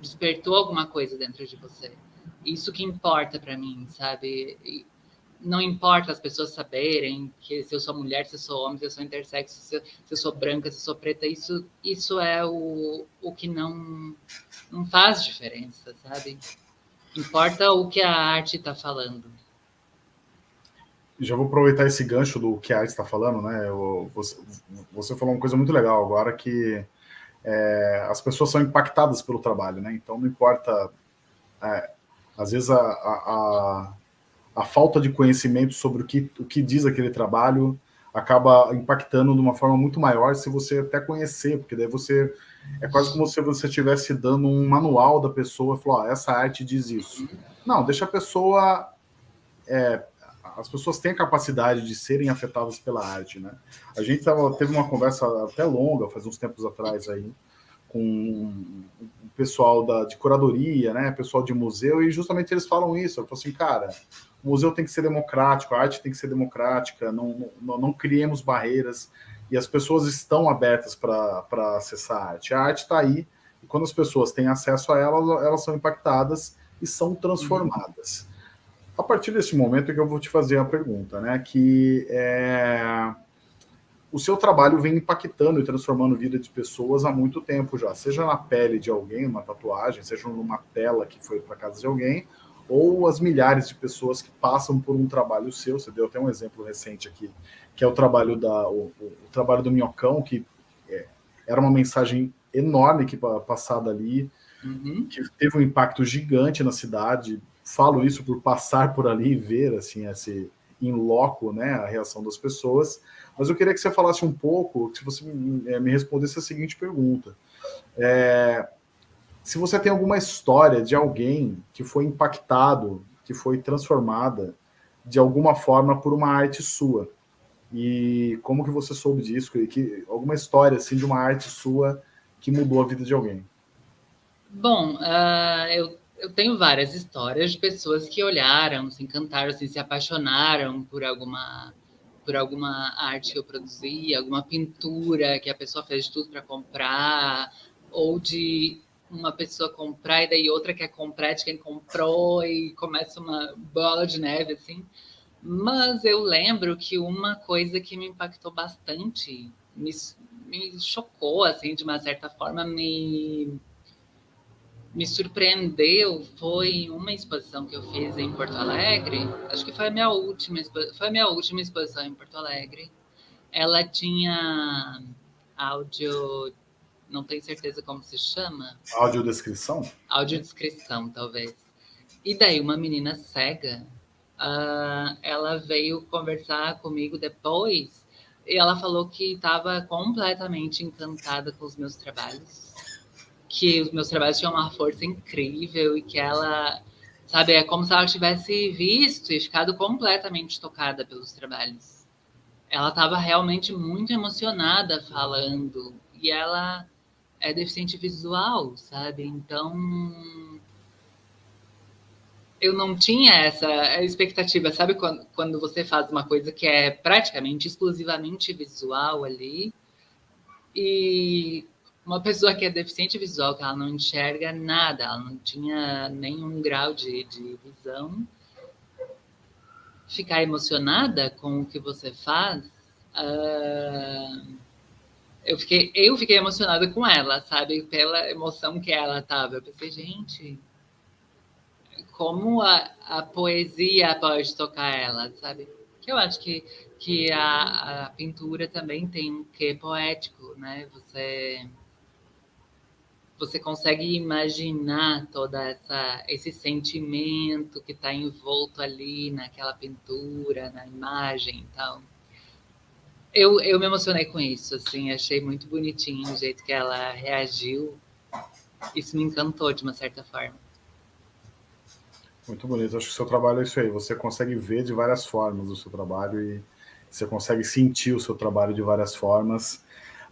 despertou alguma coisa dentro de você. Isso que importa para mim, sabe? E não importa as pessoas saberem que se eu sou mulher, se eu sou homem, se eu sou intersexo, se eu, se eu sou branca, se eu sou preta, isso, isso é o, o que não, não faz diferença, sabe? Importa o que a arte está falando. Já vou aproveitar esse gancho do que a arte está falando, né? você, você, falou uma coisa muito legal agora que é, as pessoas são impactadas pelo trabalho, né? Então não importa. É, às vezes a, a, a, falta de conhecimento sobre o que, o que diz aquele trabalho acaba impactando de uma forma muito maior se você até conhecer, porque daí você é quase como se você estivesse dando um manual da pessoa e falou, essa arte diz isso. Não, deixa a pessoa... É, as pessoas têm a capacidade de serem afetadas pela arte, né? A gente tava, teve uma conversa até longa, faz uns tempos atrás aí, com o pessoal da, de curadoria, né, pessoal de museu, e justamente eles falam isso, eu falo assim, cara, o museu tem que ser democrático, a arte tem que ser democrática, não, não, não criemos barreiras, e as pessoas estão abertas para acessar a arte. A arte está aí, e quando as pessoas têm acesso a ela, elas são impactadas e são transformadas. Uhum. A partir desse momento é que eu vou te fazer a pergunta, né, que é o seu trabalho vem impactando e transformando a vida de pessoas há muito tempo já, seja na pele de alguém, uma tatuagem, seja numa tela que foi para casa de alguém, ou as milhares de pessoas que passam por um trabalho seu. Você deu até um exemplo recente aqui, que é o trabalho da o, o, o trabalho do Minhocão, que é, era uma mensagem enorme que passada ali, uhum. que teve um impacto gigante na cidade. Falo isso por passar por ali e ver assim esse em loco, né, a reação das pessoas. Mas eu queria que você falasse um pouco, se você me, me respondesse a seguinte pergunta. É, se você tem alguma história de alguém que foi impactado, que foi transformada de alguma forma por uma arte sua. E como que você soube disso? E que, alguma história assim de uma arte sua que mudou a vida de alguém? Bom, uh, eu, eu tenho várias histórias de pessoas que olharam, se encantaram, assim, se apaixonaram por alguma por alguma arte que eu produzi, alguma pintura que a pessoa fez de tudo para comprar, ou de uma pessoa comprar e daí outra quer comprar de quem comprou e começa uma bola de neve assim. Mas eu lembro que uma coisa que me impactou bastante, me, me chocou assim de uma certa forma, me me surpreendeu foi uma exposição que eu fiz em Porto Alegre. Acho que foi a minha última foi minha última exposição em Porto Alegre. Ela tinha áudio não tenho certeza como se chama. Audiodescrição? Audiodescrição, talvez. E daí uma menina cega, uh, ela veio conversar comigo depois e ela falou que estava completamente encantada com os meus trabalhos, que os meus trabalhos tinham uma força incrível e que ela, sabe, é como se ela tivesse visto e ficado completamente tocada pelos trabalhos. Ela estava realmente muito emocionada falando e ela é deficiente visual, sabe? Então eu não tinha essa expectativa, sabe? Quando, quando você faz uma coisa que é praticamente exclusivamente visual ali e uma pessoa que é deficiente visual, que ela não enxerga nada, ela não tinha nenhum grau de, de visão, ficar emocionada com o que você faz. Uh eu fiquei, eu fiquei emocionada com ela, sabe? Pela emoção que ela tava. Eu pensei, gente, como a, a poesia pode tocar ela, sabe? Que eu acho que, que a, a pintura também tem um quê poético, né? Você você consegue imaginar toda essa esse sentimento que está envolto ali naquela pintura, na imagem e tal eu, eu me emocionei com isso, assim, achei muito bonitinho o jeito que ela reagiu. Isso me encantou de uma certa forma. Muito bonito. Acho que o seu trabalho é isso aí. Você consegue ver de várias formas o seu trabalho e você consegue sentir o seu trabalho de várias formas.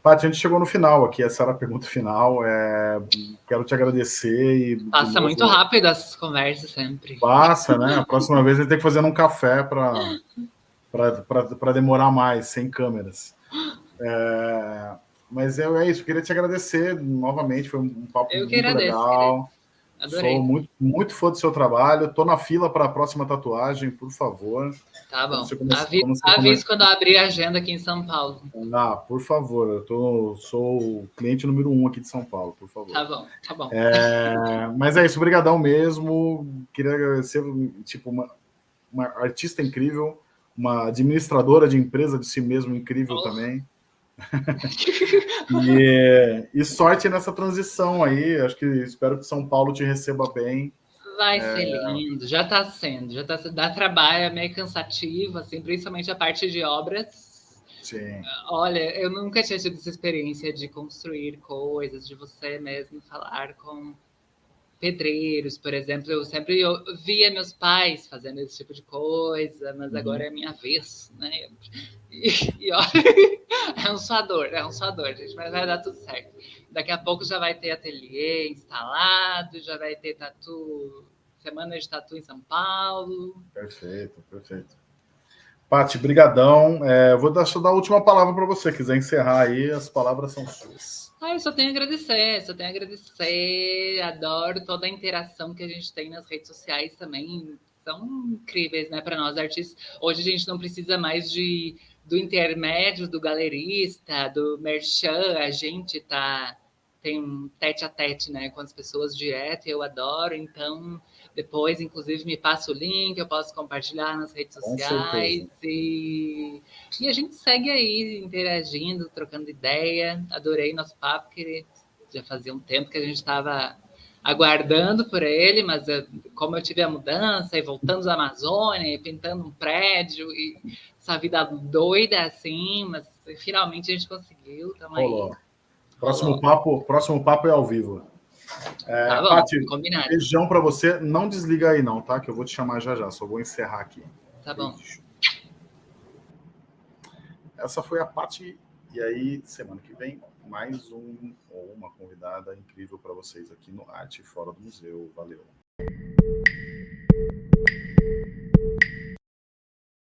Paty, a gente chegou no final aqui, essa era a pergunta final. É, quero te agradecer. E, Passa muito rápido essas conversas sempre. Passa, né? A próxima vez a gente tem que fazer um café para demorar mais, sem câmeras. É, mas é, é isso, queria te agradecer novamente, foi um papo Eu muito agradeço, legal. Adorei. Sou muito, muito fã do seu trabalho. Estou na fila para a próxima tatuagem, por favor. Tá bom. Aviso quando abrir a agenda aqui em São Paulo. Ah, por favor. Eu tô, sou o cliente número um aqui de São Paulo, por favor. Tá bom, tá bom. É, mas é isso, obrigadão mesmo. Queria agradecer, tipo, uma, uma artista incrível, uma administradora de empresa de si mesmo incrível também. E, e, sorte nessa transição aí. Acho que espero que São Paulo te receba bem. Vai é... ser lindo, já está sendo, já tá dá trabalho, é meio cansativo, assim, principalmente a parte de obras. Sim. Olha, eu nunca tinha tido essa experiência de construir coisas, de você mesmo falar com pedreiros, por exemplo. Eu sempre via meus pais fazendo esse tipo de coisa, mas uhum. agora é a minha vez, né? E, e olha, é um suador, é um suador, gente, mas vai dar tudo certo. Daqui a pouco já vai ter ateliê instalado, já vai ter tatu, semana de tatu em São Paulo. Perfeito, perfeito. Pati, brigadão. É, vou dar, dar a última palavra para você. Quiser encerrar aí, as palavras são suas. Ah, eu só tenho a agradecer, só tenho a agradecer. Adoro toda a interação que a gente tem nas redes sociais também. São incríveis, né, para nós artistas. Hoje a gente não precisa mais de do intermédio do galerista, do merchan, a gente tá tem um tete a tete, né, com as pessoas direto, eu adoro, então depois, inclusive, me passa o link, eu posso compartilhar nas redes sociais e, e a gente segue aí interagindo, trocando ideia. Adorei nosso papo, que já fazia um tempo que a gente estava aguardando por ele, mas eu, como eu tive a mudança e voltamos à Amazônia e pintando um prédio e essa vida doida assim, mas finalmente a gente conseguiu. Tamo aí. Próximo papo, próximo papo é ao vivo. É, tá bom, Pati, combinado. Beijão para você. Não desliga aí não, tá? Que eu vou te chamar já já. Só vou encerrar aqui. Tá bom. Essa foi a Pati. E aí, semana que vem, mais um ou uma convidada incrível para vocês aqui no Arte Fora do Museu. Valeu.